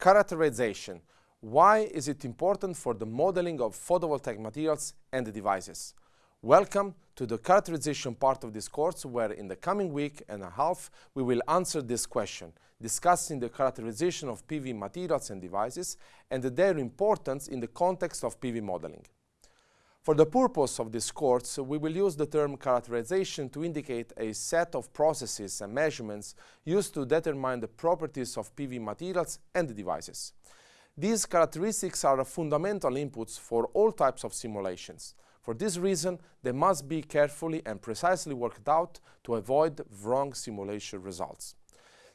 Characterization. Why is it important for the modeling of photovoltaic materials and devices? Welcome to the characterization part of this course where in the coming week and a half we will answer this question, discussing the characterization of PV materials and devices and their importance in the context of PV modeling. For the purpose of this course, we will use the term characterization to indicate a set of processes and measurements used to determine the properties of PV materials and devices. These characteristics are fundamental inputs for all types of simulations. For this reason, they must be carefully and precisely worked out to avoid wrong simulation results.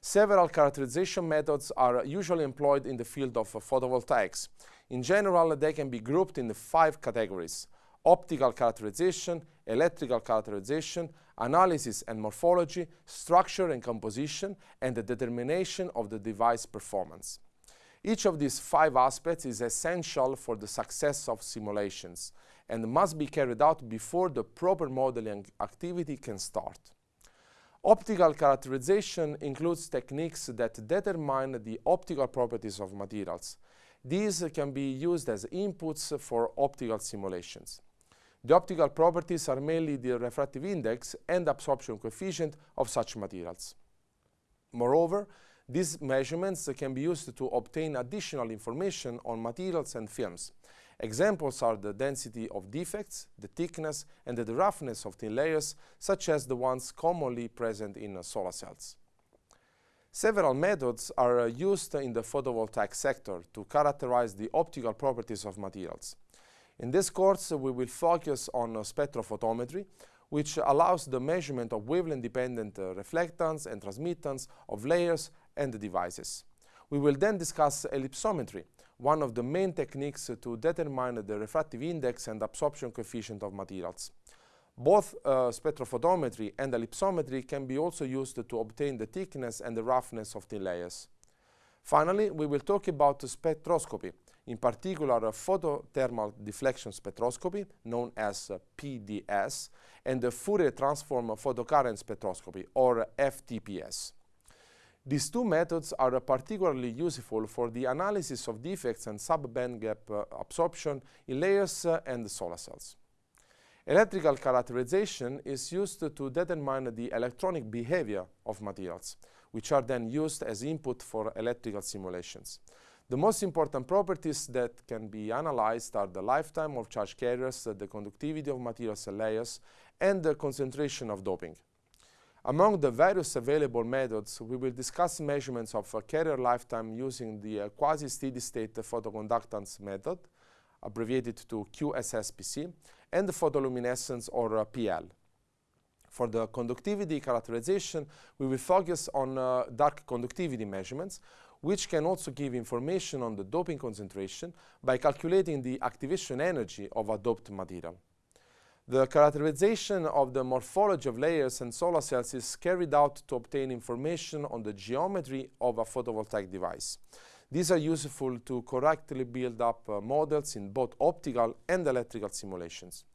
Several characterization methods are usually employed in the field of photovoltaics. In general, they can be grouped in five categories optical characterization, electrical characterization, analysis and morphology, structure and composition, and the determination of the device performance. Each of these five aspects is essential for the success of simulations and must be carried out before the proper modeling activity can start. Optical characterization includes techniques that determine the optical properties of materials. These can be used as inputs for optical simulations. The optical properties are mainly the refractive index and absorption coefficient of such materials. Moreover, these measurements can be used to obtain additional information on materials and films. Examples are the density of defects, the thickness, and the roughness of thin layers, such as the ones commonly present in solar cells. Several methods are used in the photovoltaic sector to characterize the optical properties of materials. In this course, we will focus on spectrophotometry, which allows the measurement of wavelength-dependent uh, reflectance and transmittance of layers and devices. We will then discuss ellipsometry, one of the main techniques to determine the refractive index and absorption coefficient of materials. Both uh, spectrophotometry and ellipsometry can be also used to obtain the thickness and the roughness of thin layers. Finally, we will talk about spectroscopy, in particular a photothermal deflection spectroscopy, known as PDS, and the Fourier transform photocurrent spectroscopy, or FTPS. These two methods are particularly useful for the analysis of defects and sub-band gap uh, absorption in layers uh, and solar cells. Electrical characterization is used to determine the electronic behavior of materials, which are then used as input for electrical simulations. The most important properties that can be analyzed are the lifetime of charge carriers, the conductivity of materials and layers, and the concentration of doping. Among the various available methods, we will discuss measurements of carrier lifetime using the uh, quasi-steady-state photoconductance method, abbreviated to QSSPC, and the photoluminescence or uh, PL. For the conductivity characterization, we will focus on uh, dark conductivity measurements, which can also give information on the doping concentration by calculating the activation energy of a doped material. The characterization of the morphology of layers and solar cells is carried out to obtain information on the geometry of a photovoltaic device. These are useful to correctly build up uh, models in both optical and electrical simulations.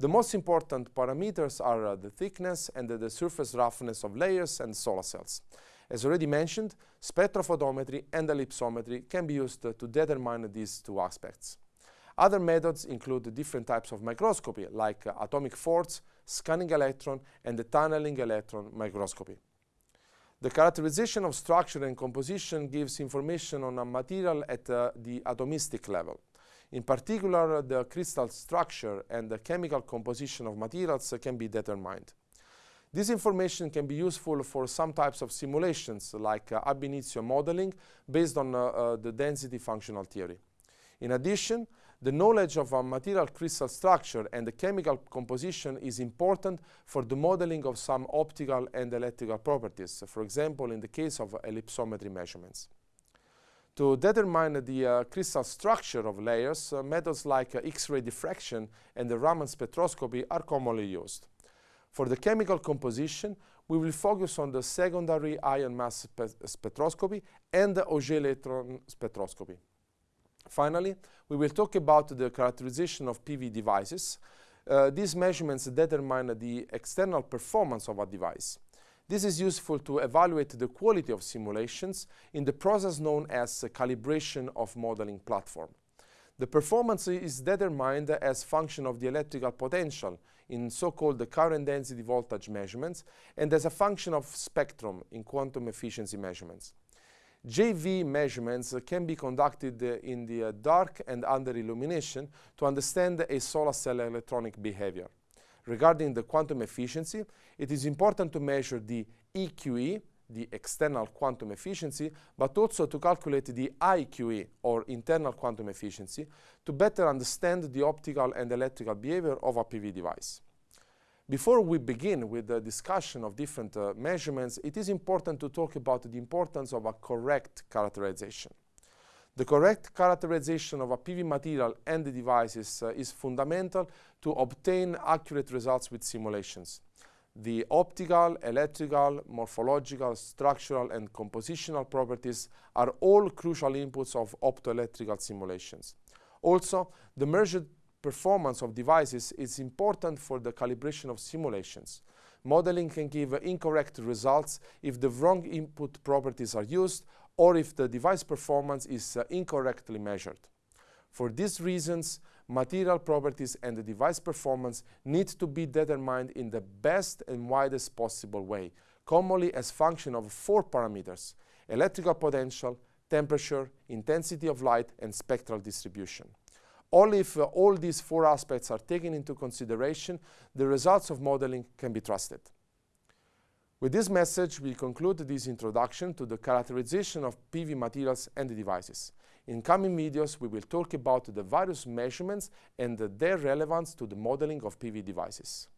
The most important parameters are uh, the thickness and uh, the surface roughness of layers and solar cells. As already mentioned, spectrophotometry and ellipsometry can be used to determine these two aspects. Other methods include different types of microscopy, like atomic force, scanning electron, and the tunneling electron microscopy. The characterization of structure and composition gives information on a material at uh, the atomistic level. In particular, the crystal structure and the chemical composition of materials can be determined. This information can be useful for some types of simulations, like uh, ab initio modeling, based on uh, uh, the density functional theory. In addition, the knowledge of a material crystal structure and the chemical composition is important for the modeling of some optical and electrical properties, for example, in the case of ellipsometry measurements. To determine the uh, crystal structure of layers, uh, methods like uh, X-ray diffraction and the Raman spectroscopy are commonly used. For the chemical composition, we will focus on the secondary ion mass spe spectroscopy and the Auger electron spectroscopy. Finally, we will talk about the characterization of PV devices. Uh, these measurements determine the external performance of a device. This is useful to evaluate the quality of simulations in the process known as calibration of modeling platform. The performance is determined as function of the electrical potential in so-called the current density voltage measurements and as a function of spectrum in quantum efficiency measurements. JV measurements can be conducted uh, in the uh, dark and under illumination to understand a solar cell electronic behavior. Regarding the quantum efficiency, it is important to measure the EQE, the external quantum efficiency, but also to calculate the IQE, or internal quantum efficiency, to better understand the optical and electrical behavior of a PV device. Before we begin with the discussion of different uh, measurements, it is important to talk about the importance of a correct characterization. The correct characterization of a PV material and the devices uh, is fundamental to obtain accurate results with simulations. The optical, electrical, morphological, structural, and compositional properties are all crucial inputs of optoelectrical simulations. Also, the measured performance of devices is important for the calibration of simulations. Modeling can give incorrect results if the wrong input properties are used or if the device performance is uh, incorrectly measured. For these reasons, material properties and the device performance need to be determined in the best and widest possible way, commonly as function of four parameters, electrical potential, temperature, intensity of light, and spectral distribution. Only if uh, all these four aspects are taken into consideration, the results of modeling can be trusted. With this message, we conclude this introduction to the characterization of PV materials and devices. In coming videos, we will talk about the various measurements and their relevance to the modeling of PV devices.